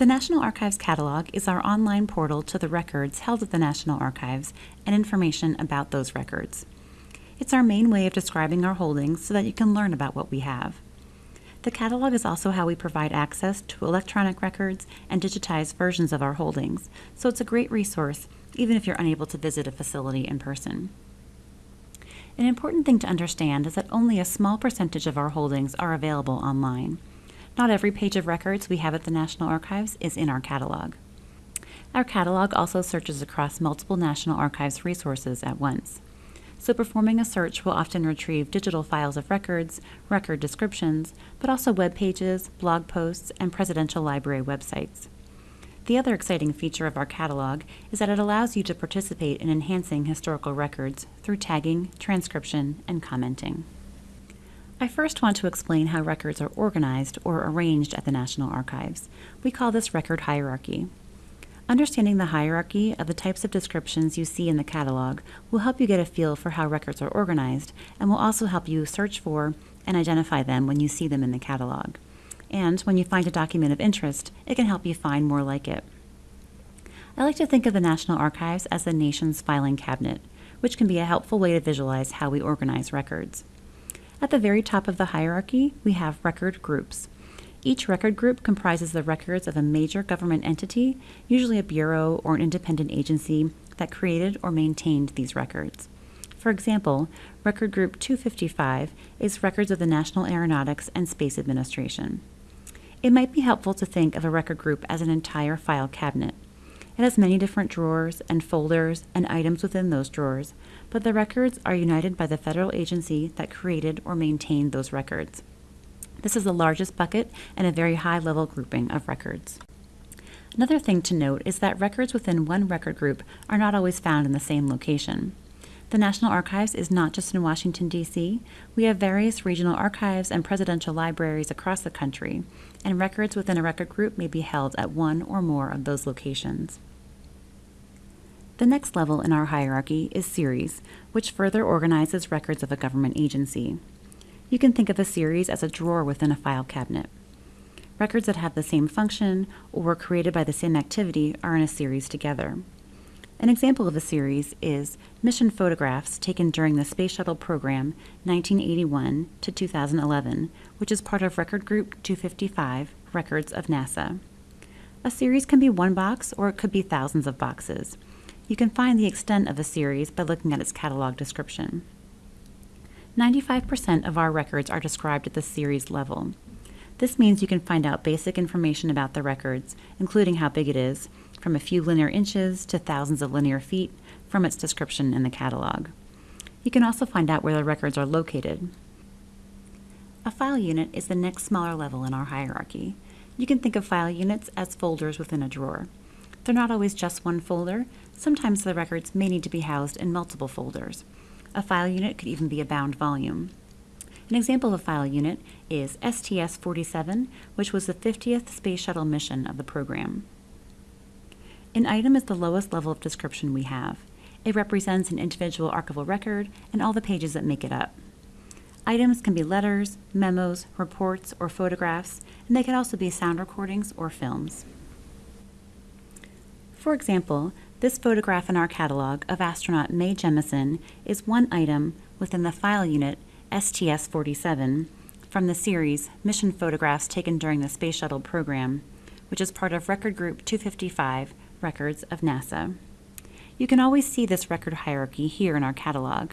The National Archives Catalog is our online portal to the records held at the National Archives and information about those records. It's our main way of describing our holdings so that you can learn about what we have. The catalog is also how we provide access to electronic records and digitized versions of our holdings, so it's a great resource even if you're unable to visit a facility in person. An important thing to understand is that only a small percentage of our holdings are available online. Not every page of records we have at the National Archives is in our catalog. Our catalog also searches across multiple National Archives resources at once. So performing a search will often retrieve digital files of records, record descriptions, but also web pages, blog posts, and presidential library websites. The other exciting feature of our catalog is that it allows you to participate in enhancing historical records through tagging, transcription, and commenting. I first want to explain how records are organized or arranged at the National Archives. We call this record hierarchy. Understanding the hierarchy of the types of descriptions you see in the catalog will help you get a feel for how records are organized and will also help you search for and identify them when you see them in the catalog. And when you find a document of interest, it can help you find more like it. I like to think of the National Archives as the nation's filing cabinet, which can be a helpful way to visualize how we organize records. At the very top of the hierarchy, we have record groups. Each record group comprises the records of a major government entity, usually a bureau or an independent agency that created or maintained these records. For example, Record Group 255 is records of the National Aeronautics and Space Administration. It might be helpful to think of a record group as an entire file cabinet. It has many different drawers and folders and items within those drawers, but the records are united by the federal agency that created or maintained those records. This is the largest bucket and a very high level grouping of records. Another thing to note is that records within one record group are not always found in the same location. The National Archives is not just in Washington, D.C. We have various regional archives and presidential libraries across the country, and records within a record group may be held at one or more of those locations. The next level in our hierarchy is series, which further organizes records of a government agency. You can think of a series as a drawer within a file cabinet. Records that have the same function or were created by the same activity are in a series together. An example of a series is mission photographs taken during the Space Shuttle program 1981 to 2011, which is part of Record Group 255, Records of NASA. A series can be one box or it could be thousands of boxes. You can find the extent of a series by looking at its catalog description. 95% of our records are described at the series level. This means you can find out basic information about the records, including how big it is, from a few linear inches to thousands of linear feet, from its description in the catalog. You can also find out where the records are located, a file unit is the next smaller level in our hierarchy. You can think of file units as folders within a drawer. They're not always just one folder. Sometimes the records may need to be housed in multiple folders. A file unit could even be a bound volume. An example of a file unit is STS-47, which was the 50th Space Shuttle mission of the program. An item is the lowest level of description we have. It represents an individual archival record and all the pages that make it up. Items can be letters, memos, reports, or photographs, and they can also be sound recordings or films. For example, this photograph in our catalog of astronaut Mae Jemison is one item within the file unit STS-47 from the series Mission Photographs Taken During the Space Shuttle Program, which is part of Record Group 255, Records of NASA. You can always see this record hierarchy here in our catalog.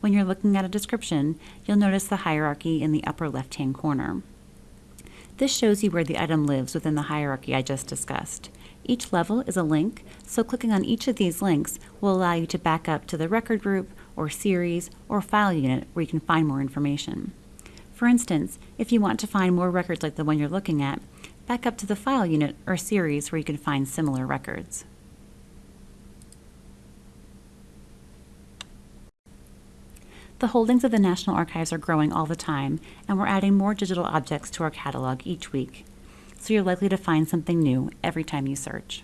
When you're looking at a description, you'll notice the hierarchy in the upper left-hand corner. This shows you where the item lives within the hierarchy I just discussed. Each level is a link, so clicking on each of these links will allow you to back up to the record group or series or file unit where you can find more information. For instance, if you want to find more records like the one you're looking at, back up to the file unit or series where you can find similar records. The holdings of the National Archives are growing all the time, and we're adding more digital objects to our catalog each week. So you're likely to find something new every time you search.